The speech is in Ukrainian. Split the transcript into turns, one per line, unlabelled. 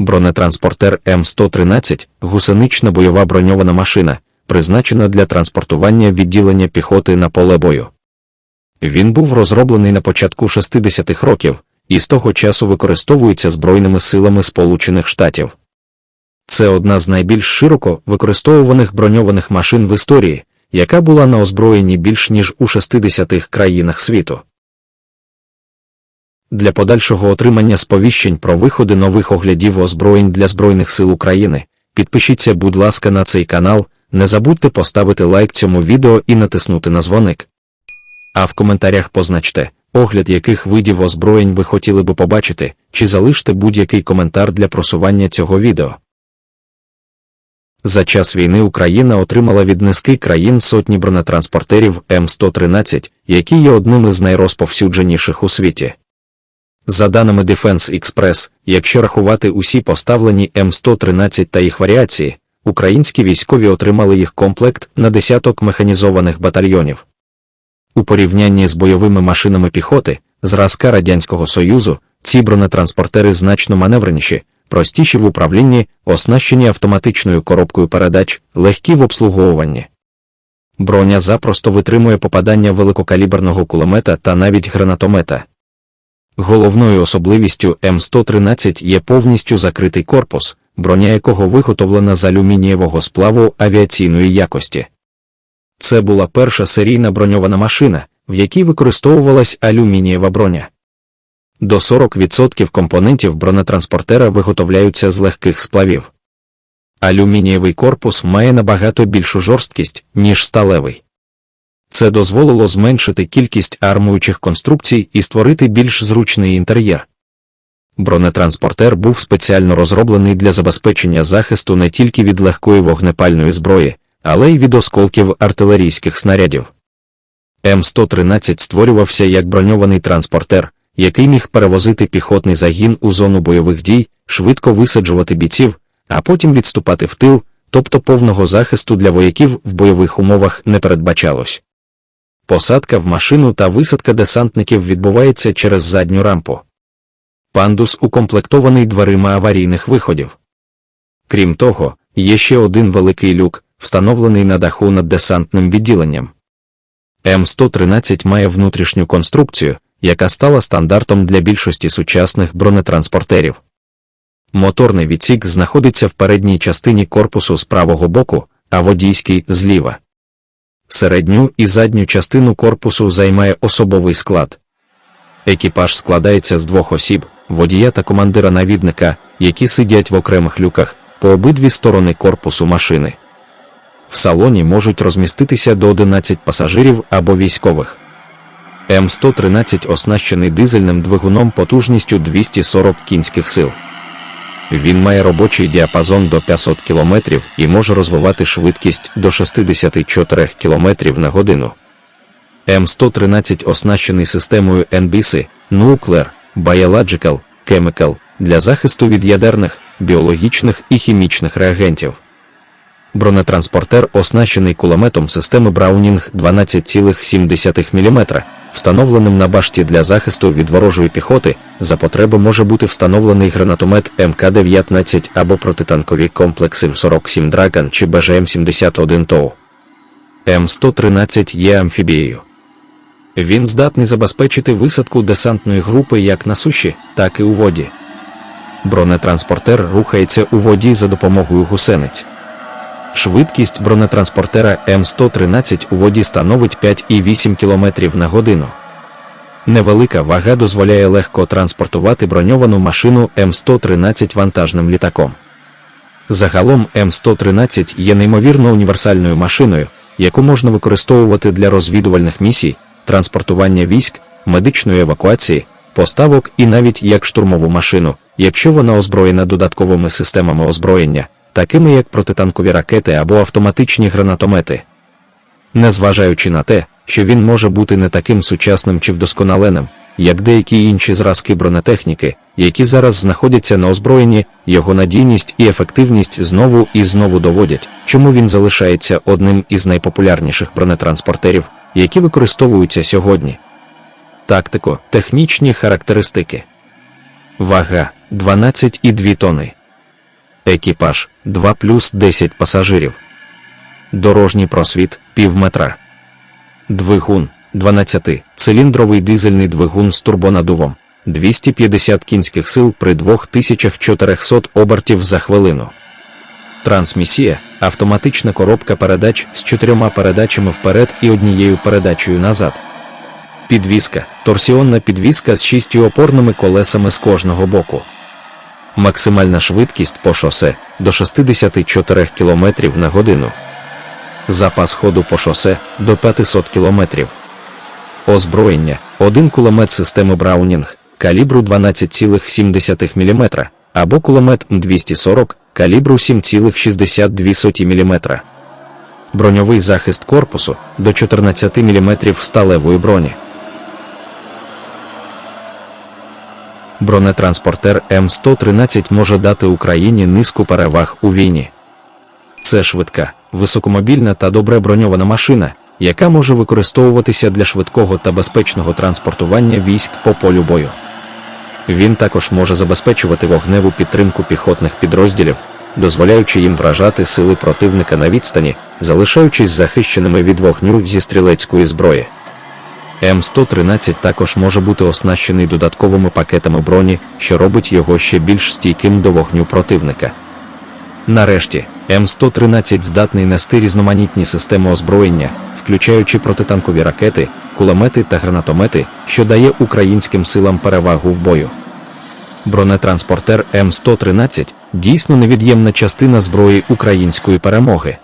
Бронетранспортер М113 гусенична бойова броньована машина, призначена для транспортування відділення піхоти на поле бою. Він був розроблений на початку 60-х років і з того часу використовується Збройними силами Сполучених Штатів. Це одна з найбільш широко використовуваних броньованих машин в історії, яка була на озброєнні більш ніж у 60 країнах світу. Для подальшого отримання сповіщень про виходи нових оглядів озброєнь для Збройних сил України підпишіться, будь ласка, на цей канал, не забудьте поставити лайк цьому відео і натиснути на дзвоник. А в коментарях позначте, огляд яких видів озброєнь ви хотіли би побачити, чи залиште будь-який коментар для просування цього відео. За час війни Україна отримала від низки країн сотні бронетранспортерів М113, які є одним із найрозповсюдженіших у світі. За даними Defense Express, якщо рахувати усі поставлені М113 та їх варіації, українські військові отримали їх комплект на десяток механізованих батальйонів. У порівнянні з бойовими машинами піхоти, зразка Радянського Союзу, ці бронетранспортери значно маневреніші, простіші в управлінні, оснащені автоматичною коробкою передач, легкі в обслуговуванні. Броня запросто витримує попадання великокаліберного кулемета та навіть гранатомета. Головною особливістю М113 є повністю закритий корпус, броня якого виготовлена з алюмінієвого сплаву авіаційної якості. Це була перша серійна броньована машина, в якій використовувалась алюмінієва броня. До 40% компонентів бронетранспортера виготовляються з легких сплавів. Алюмінієвий корпус має набагато більшу жорсткість, ніж сталевий. Це дозволило зменшити кількість армуючих конструкцій і створити більш зручний інтер'єр. Бронетранспортер був спеціально розроблений для забезпечення захисту не тільки від легкої вогнепальної зброї, але й від осколків артилерійських снарядів. М113 створювався як броньований транспортер, який міг перевозити піхотний загін у зону бойових дій, швидко висаджувати бійців, а потім відступати в тил, тобто повного захисту для вояків в бойових умовах не передбачалось. Посадка в машину та висадка десантників відбувається через задню рампу. Пандус укомплектований дверима аварійних виходів. Крім того, є ще один великий люк, встановлений на даху над десантним відділенням. М113 має внутрішню конструкцію, яка стала стандартом для більшості сучасних бронетранспортерів. Моторний відсік знаходиться в передній частині корпусу з правого боку, а водійський зліва. Середню і задню частину корпусу займає особовий склад. Екіпаж складається з двох осіб, водія та командира навідника, які сидять в окремих люках по обидві сторони корпусу машини. В салоні можуть розміститися до 11 пасажирів або військових. М113 оснащений дизельним двигуном потужністю 240 кінських сил. Він має робочий діапазон до 500 км і може розвивати швидкість до 64 км на годину. М113 оснащений системою NBC Nuclear, Biological, Chemical для захисту від ядерних, біологічних і хімічних реагентів. Бронетранспортер оснащений кулеметом системи Браунінг 12,7 мм, встановленим на башті для захисту від ворожої піхоти, за потреби може бути встановлений гранатомет МК-19 або протитанкові комплекси М47 Dragon чи BGM-71 TOW. М113 є амфібією. Він здатний забезпечити висадку десантної групи як на суші, так і у воді. Бронетранспортер рухається у воді за допомогою гусениць. Швидкість бронетранспортера М113 у воді становить 5,8 км на годину. Невелика вага дозволяє легко транспортувати броньовану машину М113 вантажним літаком. Загалом М113 є неймовірно універсальною машиною, яку можна використовувати для розвідувальних місій, транспортування військ, медичної евакуації, поставок і навіть як штурмову машину, якщо вона озброєна додатковими системами озброєння такими як протитанкові ракети або автоматичні гранатомети. Незважаючи на те, що він може бути не таким сучасним чи вдосконаленим, як деякі інші зразки бронетехніки, які зараз знаходяться на озброєнні, його надійність і ефективність знову і знову доводять, чому він залишається одним із найпопулярніших бронетранспортерів, які використовуються сьогодні. Тактико, технічні характеристики. Вага 12,2 тони. Екіпаж 2 плюс 10 пасажирів, дорожній просвіт пів метра, двигун 12-циліндровий дизельний двигун з турбонадувом, 250 кінських сил при 2400 обертів за хвилину. Трансмісія автоматична коробка передач з чотирьома передачами вперед і однією передачею назад. Підвізка торсіонна підвізка з шістю опорними колесами з кожного боку. Максимальна швидкість по шосе до 64 км на годину. Запас ходу по шосе до 500 км. Озброєння один кулемет системи Браунінг калібру 12,7 мм або кулемет М240 калібру 7,62 мм. Броньовий захист корпусу до 14 мм сталевої броні. Бронетранспортер М113 може дати Україні низку переваг у війні. Це швидка, високомобільна та добре броньована машина, яка може використовуватися для швидкого та безпечного транспортування військ по полю бою. Він також може забезпечувати вогневу підтримку піхотних підрозділів, дозволяючи їм вражати сили противника на відстані, залишаючись захищеними від вогню зі стрілецької зброї. М113 також може бути оснащений додатковими пакетами броні, що робить його ще більш стійким до вогню противника. Нарешті, М113 здатний нести різноманітні системи озброєння, включаючи протитанкові ракети, кулемети та гранатомети, що дає українським силам перевагу в бою. Бронетранспортер М113 дійсно невід'ємна частина зброї української перемоги.